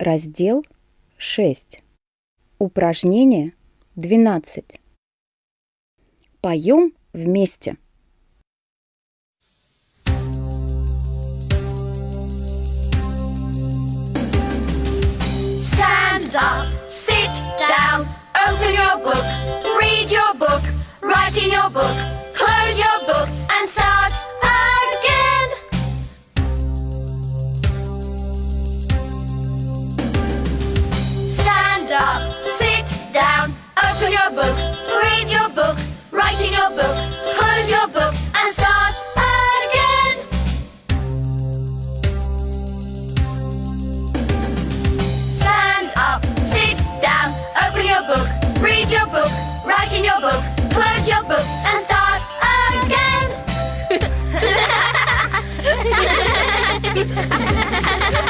Раздел 6. Упражнение 12. Поем вместе. Stand up, sit down, open your book, your book, close your book and start again.